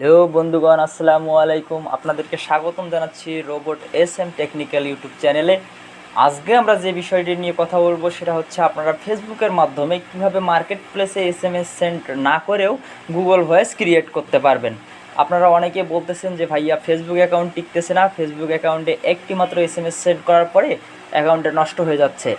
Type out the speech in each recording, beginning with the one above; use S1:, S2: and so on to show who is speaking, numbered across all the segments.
S1: Hello বন্ধুগণ, আসসালামু আলাইকুম। আপনাদেরকে স্বাগতম জানাচ্ছি Robot S M technical YouTube চ্যানেলে। আজকে আমরা যে বিষয়টি নিয়ে কথা বলব সেটা হচ্ছে আপনারা ফেসবুকের মাধ্যমে কীভাবে মার্কেট প্লেসে এস এম এস সেন্ড না করেও গুগল ভয়েস ক্রিয়েট করতে পারবেন। আপনারা অনেকে বলতেছেন যে, ভাইয়া, ফেসবুক অ্যাকাউন্ট টিকতেছে না। ফেসবুক অ্যাকাউন্টে একটি মাত্র এস এম এস সেন্ড করার পরে অ্যাকাউন্টে নষ্ট হয়ে যাচ্ছে।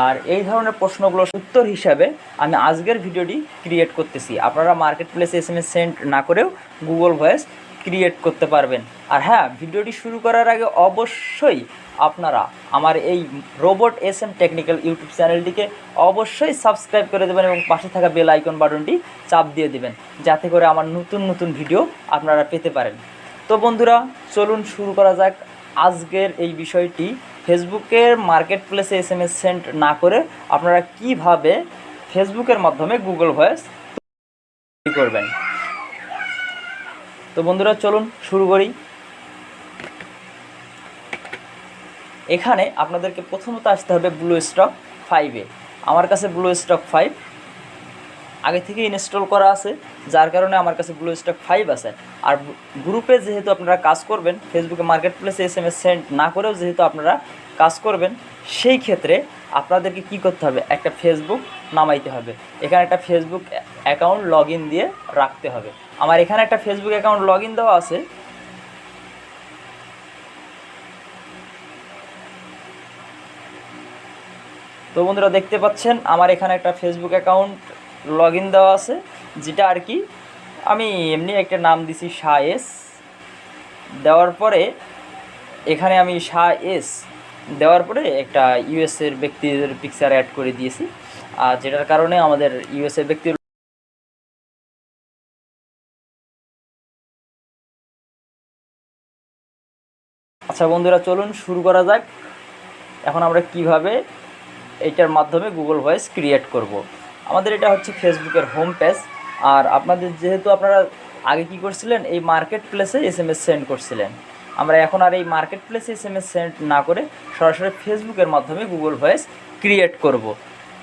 S1: আর এই ধরনের প্রশ্নগুলোর উত্তর হিসাবে আমি আজকের ভিডিওটি ক্রিয়েট করতেছি। আপনারা মার্কেট প্লেসে এস এম এস সেন্ড না করেও গুগল ভয়েস ক্রিয়েট করতে পারবেন। আর হ্যাঁ ভিডিওটি শুরু করার আগে অবশ্যই আপনারা আমার এই Robot S M technical YouTube চ্যানেলটিকে অবশ্যই সাবস্ক্রাইব করে দেবেন এবং পাশে থাকা বেল আইকন বাটনটি চাপ দিয়ে দেবেন, যাতে করে আমার নতুন নতুন ভিডিও আপনারা পেতে পারেন। তো বন্ধুরা, চলুন শুরু করা যাক আজকের এই বিষয়টি ফেসবুকের মার্কেট প্লেসে এস এম এস সেন্ড না করে আপনারা কীভাবে ফেসবুকের মাধ্যমে গুগল ভয়েস করবেন? তো বন্ধুরা, চলুন শুরু করি। এখানে আপনাদেরকে প্রথমত আসতে হবে ব্লু স্টক ফাইভে আমার কাছে ব্লু স্টক ফাইভ আগে থেকে ইনস্টল করা আছে, যার কারণে আমার কাছে ব্লু স্টক ফাইভ আছে। আর গ্রুপে যেহেতু আপনারা কাজ করবেন ফেসবুকে মার্কেট প্লেসে এস এম এস সেন্ড না করেও যেহেতু আপনারা কাজ করবেন, সেই ক্ষেত্রে আপনাদেরকে কি করতে হবে? একটা ফেসবুক নামাইতে হবে। এখানে একটা ফেসবুক অ্যাকাউন্ট লগ দিয়ে রাখতে হবে। আমার এখানে একটা ফেসবুক অ্যাকাউন্ট লগ দেওয়া আছে। তো বন্ধুরা দেখতে পাচ্ছেন, আমার এখানে একটা ফেসবুক অ্যাকাউন্ট লগ ইন দেওয়া আছে, যেটা আর কি আমি এমনি একটা নাম দিছি শাহ এস। দেওয়ার পরে এখানে আমি শাহ এস দেওয়ার পরে একটা ইউএসের ব্যক্তিদের পিকচার অ্যাড করে দিয়েছি। আর যেটার কারণে আমাদের ইউএসের ব্যক্তির আচ্ছা বন্ধুরা, চলুন শুরু করা যাক। এখন আমরা কীভাবে এইটার মাধ্যমে গুগল ভয়েস ক্রিয়েট করব। আমাদের এটা হচ্ছে ফেসবুকের হোম পেজ আর আপনাদের যেহেতু আপনারা আগে কি করছিলেন, এই মার্কেট প্লেসে এস এম এস সেন্ড করছিলেন। আমরা এখন আর এই মার্কেট প্লেসে এস এম এস সেন্ড না করে সরাসরি ফেসবুকের মাধ্যমে গুগল ভয়েস ক্রিয়েট করব।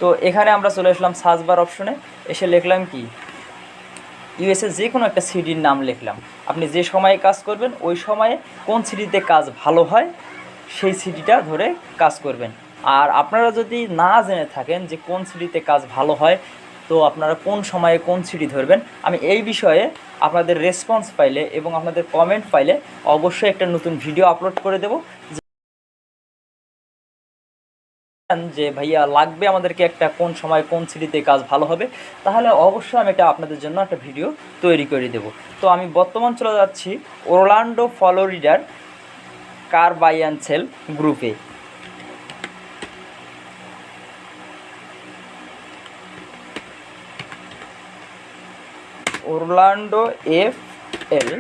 S1: তো এখানে আমরা চলে আসলাম সার্চ বার অপশনে এসে লিখলাম কি? ইউএসএ যে কোনো একটা সিডির নাম লিখলাম। আপনি যে সময়ে কাজ করবেন, ওই সময়ে কোন সিডিতে কাজ ভালো হয়, সেই সিডিটা ধরে কাজ করবেন। আর আপনারা যদি না জেনে থাকেন যে কোন সিডিতে কাজ ভালো হয়, তো আপনারা কোন সময়ে কোন সিডি ধরবেন, আমি এই বিষয়ে আপনাদের রেসপন্স পাইলে এবং আপনাদের কমেন্ট পাইলে অবশ্যই একটা নতুন ভিডিও আপলোড করে দেবো। যে ভাইয়া লাগবে আমাদেরকে একটা কোন সময় কোন সিটিতে কাজ ভালো হবে, তাহলে অবশ্যই আমি এটা আপনাদের জন্য একটা ভিডিও তৈরি করে দেব। তো আমি বর্তমান চলে যাচ্ছি ওরলান্ডো ফলোরিডার কার বাই অ্যান্ড সেল গ্রুপে ওরলান্ডো এফ এল।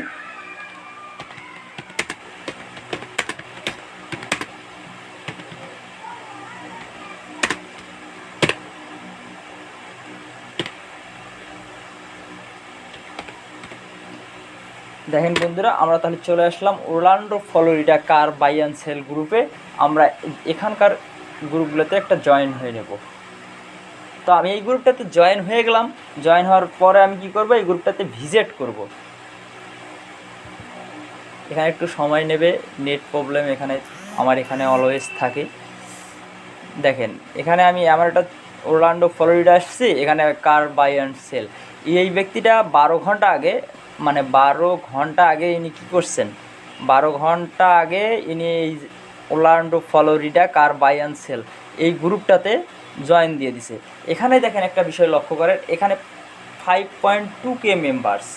S1: দেখেন বন্ধুরা, আমরা তাহলে চলে আসলাম Orlando Florida car buy and sell গ্রুপে। আমরা এখানকার গ্রুপগুলোতে একটা জয়েন হয়ে নেব। তো আমি এই গ্রুপটাতে জয়েন হয়ে গেলাম। জয়েন হওয়ার পরে আমি কি করব? এই গ্রুপটাতে ভিজিট করব। এখানে একটু সময় নেবে। নেট প্রবলেম এখানে, আমার এখানে অলওয়েজ থাকে। দেখেন, এখানে আমি আমার একটা ওরলান্ডো ফ্লোরিডা আসছি। এখানে কার বাই অ্যান্ড সেল এই ব্যক্তিটা বারো ঘণ্টা আগে মানে বারো ঘণ্টা আগে ইনি কী করছেন? বারো ঘণ্টা আগে ইনি এই Orlando Florida car buy and sell এই গ্রুপটাতে জয়েন দিয়ে দিছে। এখানে দেখেন একটা বিষয় লক্ষ্য করেন, এখানে five point two K members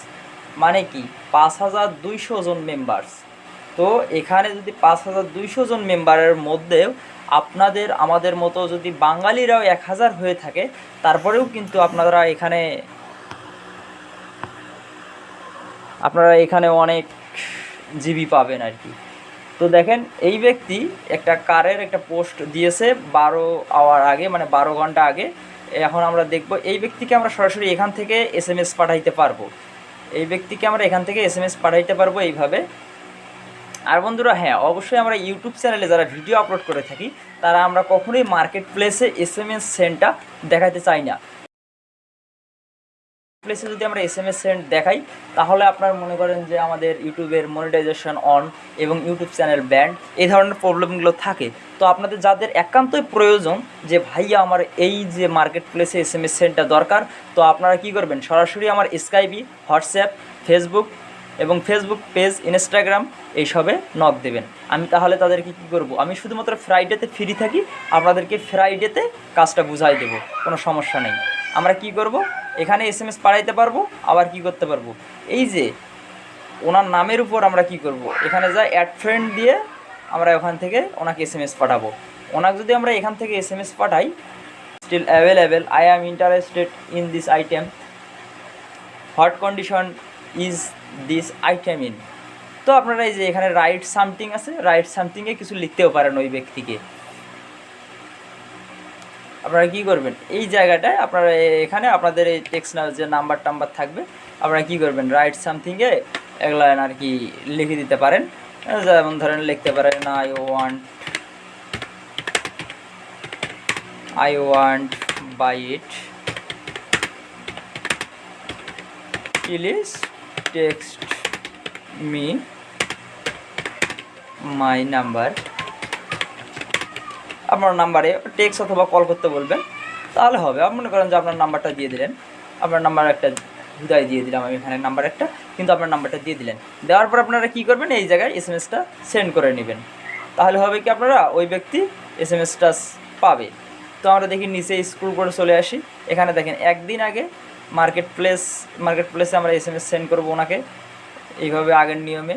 S1: মানে কি? পাঁচ হাজার দুইশো জন মেম্বার্স তো এখানে যদি পাঁচ হাজার দুইশো জন মেম্বারের মধ্যেও আপনাদের, আমাদের মতো যদি বাঙালিরাও এক হাজার হয়ে থাকে, তারপরেও কিন্তু আপনারা এখানে আপনারা এখানে অনেক জিবি পাবেন আর কি। তো দেখেন, এই ব্যক্তি একটা কারের একটা পোস্ট দিয়েছে বারো আওয়ার আগে মানে বারো ঘণ্টা আগে। এখন আমরা দেখব এই ব্যক্তিকে আমরা সরাসরি এখান থেকে এস এম এস পাঠাইতে পারব। এই ব্যক্তিকে আমরা এখান থেকে এস এম এস পাঠাইতে পারব এইভাবে। আর বন্ধুরা হ্যাঁ অবশ্যই আমরা ইউটিউব চ্যানেলে যারা ভিডিও আপলোড করে থাকি, তারা আমরা কখনোই মার্কেট প্লেসে এস এম এস সেন্টটা দেখাতে চাই না। প্লেসে যদি আমরা এস এম এস সেন্ড দেখাই, তাহলে আপনার মনে করেন যে আমাদের ইউটিউবের মনিটাইজেশন অন এবং ইউটিউব চ্যানেল ব্যান্ড এই ধরনের প্রবলেমগুলো থাকে। তো আপনাদের যাদের একান্তই প্রয়োজন যে, ভাইয়া, আমার এই যে মার্কেট প্লেসে এস এম এস সেন্ডটা দরকার, তো আপনারা কি করবেন? সরাসরি আমার স্কাইপি হোয়াটসঅ্যাপ ফেসবুক এবং ফেসবুক পেজ ইনস্টাগ্রাম এইসবে নক দেবেন। আমি তাহলে তাদেরকে কী করব? আমি শুধুমাত্র ফ্রাইডেতে ফ্রি থাকি, আপনাদেরকে ফ্রাইডেতে কাজটা বুঝাই দেবো, কোনো সমস্যা নেই। আমরা কি করব? এখানে এস এম এস পাঠাইতে পারব, আবার কি করতে পারব? এই যে, ওনার নামের উপর আমরা কি করব? এখানে যা অ্যাড ফ্রেন্ড দিয়ে আমরা ওখান থেকে ওনাকে এস এম এস পাঠাবো। ওনাকে যদি আমরা এখান থেকে এস এম এস পাঠাই still available I am interested in this item what condition is this item in তো আপনারা এই যে এখানে রাইট সামথিং আছে রাইট সামথিংয়ে কিছু লিখতেও পারেন ওই ব্যক্তিকে। আপনারা কী করবেন? এই জায়গাটায় আপনারা এখানে আপনাদের এই টেক্সট যে নাম্বার টাম্বার থাকবে, আপনারা কী করবেন? রাইট সামথিংয়ে এগুলো আর কি লিখে দিতে পারেন। যেমন ধরেন লিখতে পারেন I want I want buy it please text me my number আপনার নাম্বারে টেক্স অথবা কল করতে বলবেন, তাহলে হবে। আপনি মনে করেন যে আপনার নাম্বারটা দিয়ে দিলেন। আপনার নাম্বার একটা হুদায় দিয়ে দিলাম আমি এখানে নাম্বার একটা, কিন্তু আপনার নাম্বারটা দিয়ে দিলেন। দেওয়ার পর আপনারা কী করবেন? এই জায়গায় এস এম এসটা সেন্ড করে নেবেন। তাহলে হবে কি আপনারা? ওই ব্যক্তি এস এম এসটা পাবে। তো আমরা দেখি নিচে স্ক্রল করে চলে আসি। এখানে দেখেন, একদিন আগে মার্কেট প্লেস মার্কেট প্লেসে আমরা এস এম এস সেন্ড করব ওনাকে, এইভাবে আগের নিয়মে।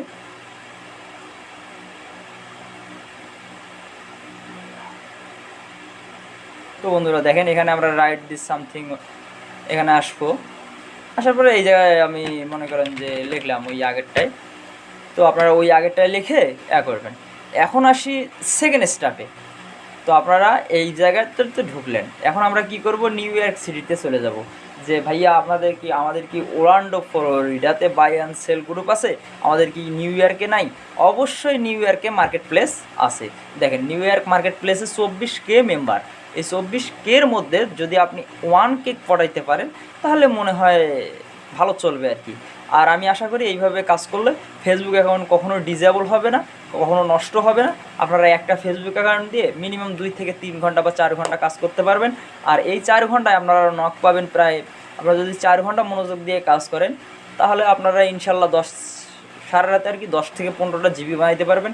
S1: তো বন্ধুরা, দেখেন এখানে আমরা রাইট দিস সামথিং এখানে আসব। আসার পরে এই জায়গায় আমি মনে করেন যে লিখলাম ওই আগেরটায় তো আপনারা ওই আগেরটায় লিখে এ করবেন। এখন আসি সেকেন্ড স্টাপে তো আপনারা এই জায়গাটাতে ঢুকলেন। এখন আমরা কি করব? নিউ ইয়র্ক সিটিতে চলে যাব। যে ভাইয়া, আপনাদের কি, আমাদের কি ওরান্ডো ফ্লোরিডাতে বাই অ্যান্ড সেল গ্রুপ আছে? আমাদের কি নিউ ইয়র্কে নাই? অবশ্যই নিউ ইয়র্কে মার্কেট প্লেস আছে। দেখেন নিউ ইয়র্ক মার্কেট প্লেসে চব্বিশ কে মেম্বার এই চব্বিশ কের মধ্যে যদি আপনি ওয়ান কেক পড়াইতে পারেন, তাহলে মনে হয় ভালো চলবে আর কি। আর আমি আশা করি এইভাবে কাজ করলে ফেসবুক অ্যাকাউন্ট কখনো ডিজেবল হবে না। কখনো নষ্ট হবে না। আপনারা একটা ফেসবুক অ্যাকাউন্ট দিয়ে মিনিমাম দুই থেকে তিন ঘণ্টা বা চার ঘণ্টা কাজ করতে পারবেন। আর এই চার ঘন্টায় আপনারা নক পাবেন প্রায়, আপনারা যদি চার ঘণ্টা মনোযোগ দিয়ে কাজ করেন, তাহলে আপনারা ইনশাল্লাহ দশ, সারা রাতে আর কি দশ থেকে পনেরোটা জিবি বানাইতে পারবেন।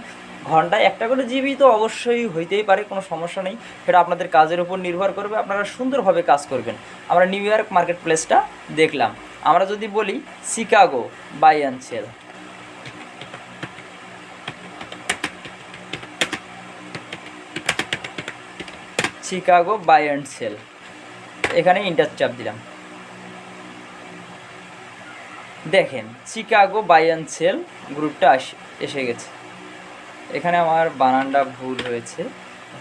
S1: ঘন্টায় একটা করে জিবি তো অবশ্যই হইতেই পারে, কোনো সমস্যা নেই। সেটা আপনাদের কাজের উপর নির্ভর করবে, আপনারা সুন্দরভাবে কাজ করবেন। আমরা নিউ ইয়র্ক মার্কেট প্লেসটা দেখলাম। আমরা যদি বলি Chicago, buy Chicago buy and sell এখানে ইন্টার চাপ দিলাম। দেখেন শিকাগো বাই অ্যান্ড সেল গ্রুপটা এসে গেছে। এখানে আমার বানানটা ভুল হয়েছে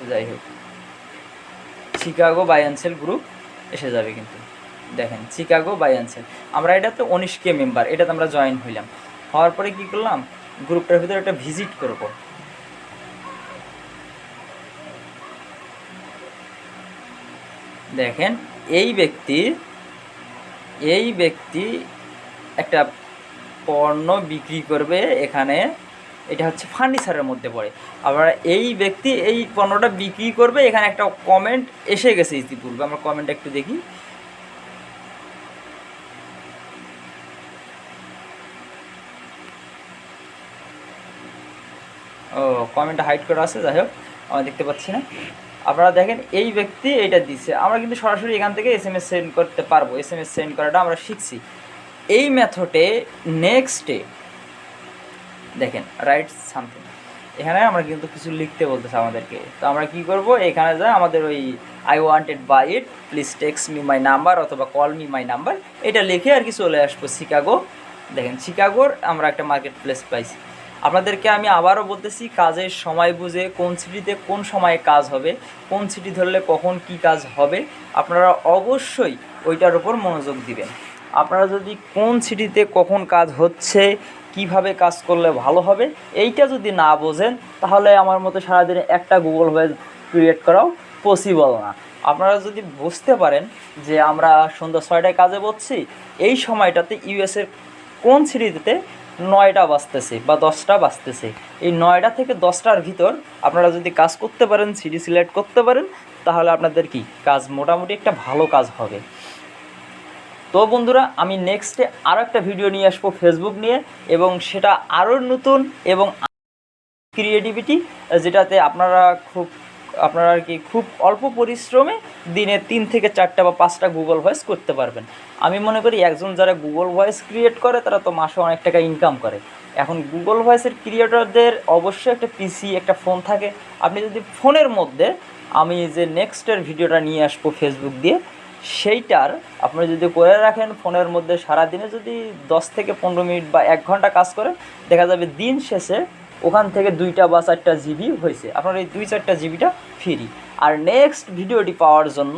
S1: যাই হোক। Chicago buy and sell group এসে যাবে কিন্তু। দেখেন শিকাগো বাই অ্যান্ড সেল আমরা এটা তো উনিশ কে মেম্বার এটাতে আমরা জয়েন হইলাম। হওয়ার পরে কী করলাম? গ্রুপটার ভিতরে একটা ভিজিট করব। দেখেন, এই ব্যক্তি এই ব্যক্তি একটা পণ্য বিক্রি করবে এখানে, এটা হচ্ছে ফার্নিচারের মধ্যে পড়ে। আবার এই ব্যক্তি এই পণ্যটা বিক্রি করবে, এখানে একটা কমেন্ট এসে গেছে ইতিপূর্বে, আমরা কমেন্ট একটু দেখি। ও কমেন্ট হাইড করা আছে, যাই হোক, আমরা দেখতে পাচ্ছি না। আপনারা দেখেন, এই ব্যক্তি এটা দিচ্ছে আমরা কিন্তু সরাসরি এখান থেকে এস এম এস সেন্ড করতে পারব। এস এম এস সেন্ড করাটা আমরা শিখছি। এই মেথডে নেক্সটে দেখেন রাইট সামথিং এখানে আমরা কিন্তু কিছু লিখতে বলতেছে আমাদেরকে। তো আমরা কি করব? এখানে যা আমাদের ওই I wanted buy it please text me my number অথবা কল মি মাই নাম্বার এটা লিখে আর কি চলে আসব শিকাগো। দেখেন, শিকাগোর আমরা একটা মার্কেট প্লেস পাইছি। আপনাদেরকে আমি আবারও বলতেছি, কাজের সময় বুঝে কোন সিটিতে কোন সময়ে কাজ হবে, কোন সিটি ধরলে কখন কি কাজ হবে, আপনারা অবশ্যই ওইটার উপর মনোযোগ দিবেন। আপনারা যদি কোন সিটিতে কখন কাজ হচ্ছে, কীভাবে কাজ করলে ভালো হবে, এইটা যদি না বোঝেন, তাহলে আমার মতো সারাদিনে একটা গুগল ওয়েব ক্রিয়েট করাও পসিবল না। আপনারা যদি বুঝতে পারেন যে আমরা সন্ধ্যা ছয়টায় কাজে বসছি, এই সময়টাতে ইউএসের কোন সিরিজেতে নয়টা বাজতেছে বা দশটা বাজতেছে। এই নয়টা থেকে দশটার ভিতর আপনারা যদি কাজ করতে পারেন, সিডি সিলেক্ট করতে পারেন, তাহলে আপনাদের কি কাজ মোটামুটি একটা ভালো কাজ হবে। তো বন্ধুরা, আমি নেক্সটে আরও একটা ভিডিও নিয়ে আসব ফেসবুক নিয়ে এবং সেটা আরও নতুন এবং ক্রিয়েটিভিটি যেটাতে আপনারা খুব আপনারা আর কি খুব অল্প পরিশ্রমে দিনে তিন থেকে চারটা বা পাঁচটা গুগল ভয়েস করতে পারবেন। আমি মনে করি একজন যারা গুগল ভয়েস ক্রিয়েট করে, তারা তো মাসে অনেক টাকা ইনকাম করে। এখন গুগল ভয়েসের ক্রিয়েটরদের অবশ্যই একটা পিসি একটা ফোন থাকে। আপনি যদি ফোনের মধ্যে আমি যে নেক্সটের ভিডিওটা নিয়ে আসব ফেসবুক দিয়ে, সেইটার আপনি যদি করে রাখেন, ফোনের মধ্যে সারাদিনে যদি দশ থেকে পনেরো মিনিট বা এক ঘণ্টা কাজ করেন, দেখা যাবে দিন শেষে ওখান থেকে দুইটা বা চারটা জিবি হয়েছে। আপনার এই দুই চারটা জিবিটা ফ্রি। আর নেক্সট ভিডিওটি পাওয়ার জন্য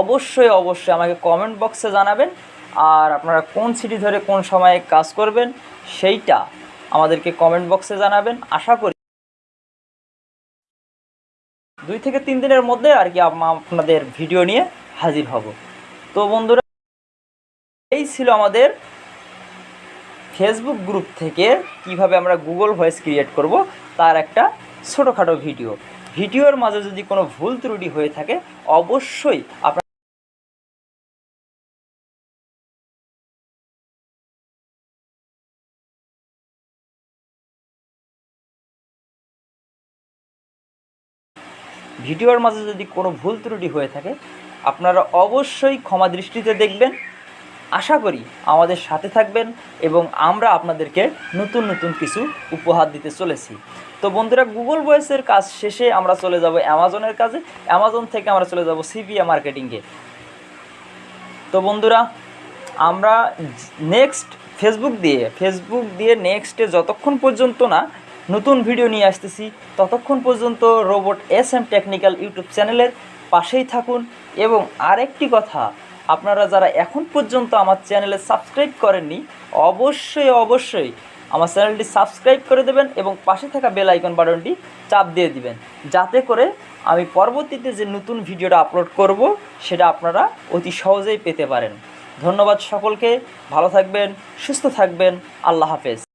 S1: অবশ্যই অবশ্যই আমাকে কমেন্ট বক্সে জানাবেন। আর আপনারা কোন সিটি ধরে কোন সময়ে কাজ করবেন, সেইটা আমাদেরকে কমেন্ট বক্সে জানাবেন। আশা করি দুই থেকে তিন দিনের মধ্যে আর কি আপনাদের ভিডিও নিয়ে হাজির হব। তো বন্ধুরা, এই ছিল আমাদের ফেসবুক গ্রুপ থেকে কীভাবে আমরা গুগল ভয়েস ক্রিয়েট করব, তার একটা ছোটোখাটো ভিডিও ভিডিওর মাঝে যদি কোনো ভুল ত্রুটি হয়ে থাকে, অবশ্যই আপনার ভিডিওর মাঝে যদি কোনো ভুল ত্রুটি হয়ে থাকে, আপনারা অবশ্যই ক্ষমা দৃষ্টিতে দেখবেন। আশা করি আমাদের সাথে থাকবেন এবং আমরা আপনাদেরকে নতুন নতুন কিছু উপহার দিতে চলেছি। তো বন্ধুরা গুগল ভয়েসের কাজ শেষে আমরা চলে যাব অ্যামাজনের কাজে। অ্যামাজন থেকে আমরা চলে যাব সিপিএ মার্কেটিংয়ে তো বন্ধুরা, আমরা নেক্সট ফেসবুক দিয়ে ফেসবুক দিয়ে নেক্সটে যতক্ষণ পর্যন্ত না নতুন ভিডিও নিয়ে আসতেছি, ততক্ষণ পর্যন্ত Robot S M technical YouTube চ্যানেলের পাশেই থাকুন। এবং আরেকটি কথা আপনারা যারা এখন পর্যন্ত আমার চ্যানেলে সাবস্ক্রাইব করেননি, অবশ্যই অবশ্যই আমার চ্যানেলটি সাবস্ক্রাইব করে দেবেন এবং পাশে থাকা বেল আইকন বাটনটি চাপ দিয়ে দিবেন। যাতে করে আমি পরবর্তীতে যে নতুন ভিডিওটা আপলোড করব, সেটা আপনারা অতি সহজেই পেতে পারেন। ধন্যবাদ সকলকে, ভালো থাকবেন, সুস্থ থাকবেন, আল্লাহ হাফেজ।